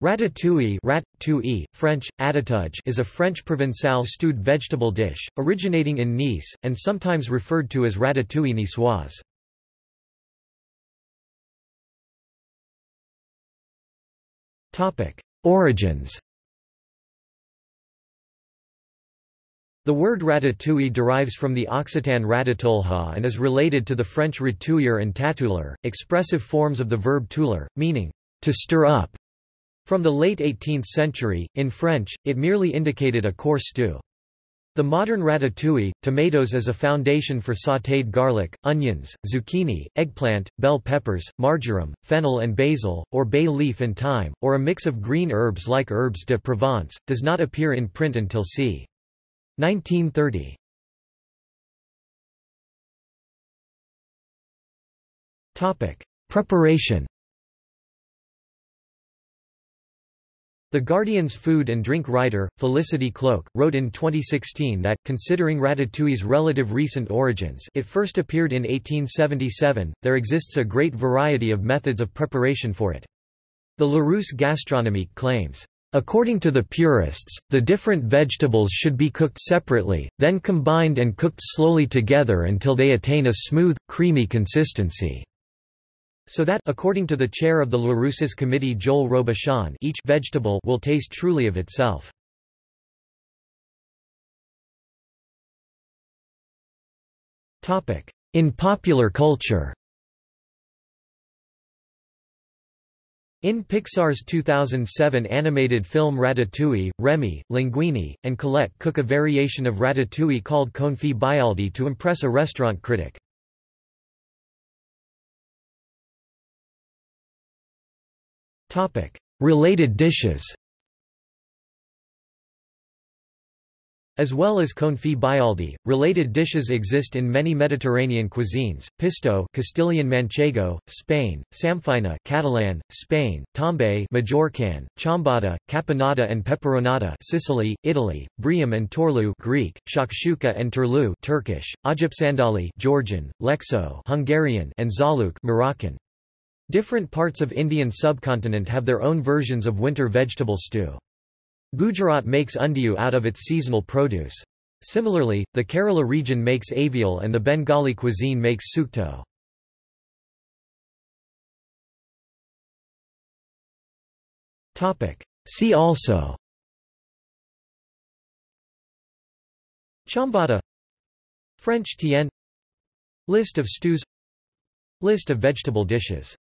Ratatouille rat, French, atatouille is a French Provençal stewed vegetable dish, originating in Nice, and sometimes referred to as ratatouille niçoise. Origins The word ratatouille derives from the Occitan ratatouille and is related to the French ratouilleur and tatouilleur, expressive forms of the verb touiller, meaning, to stir up. From the late 18th century, in French, it merely indicated a coarse stew. The modern ratatouille, tomatoes as a foundation for sautéed garlic, onions, zucchini, eggplant, bell peppers, marjoram, fennel and basil, or bay leaf and thyme, or a mix of green herbs like herbes de Provence, does not appear in print until c. 1930. Preparation The Guardian's food and drink writer, Felicity Cloake, wrote in 2016 that, considering ratatouille's relative recent origins it first appeared in 1877, there exists a great variety of methods of preparation for it. The Larousse Gastronomique claims, According to the purists, the different vegetables should be cooked separately, then combined and cooked slowly together until they attain a smooth, creamy consistency. So that according to the chair of the Larousse's committee Joel Robuchon each vegetable will taste truly of itself. In popular culture In Pixar's 2007 animated film Ratatouille, Remy, Linguini, and Colette cook a variation of ratatouille called confit byaldi to impress a restaurant critic. Related dishes As well as confit byaldi, related dishes exist in many Mediterranean cuisines: pisto, Castilian manchego, Spain; samfaina, Catalan, Spain; tombe, Majorcan; ciambotta, caponata and peperonata, Sicily, Italy; briam and torlu, Greek; shakshuka and turlu, Turkish; ajapsandali, Georgian; lecsó, Hungarian, and zaluk, Moroccan. Different parts of Indian subcontinent have their own versions of winter vegetable stew. Gujarat makes undhiyu out of its seasonal produce. Similarly, the Kerala region makes avial and the Bengali cuisine makes sukto. See also Ciambotta French tienne List of stews List of vegetable dishes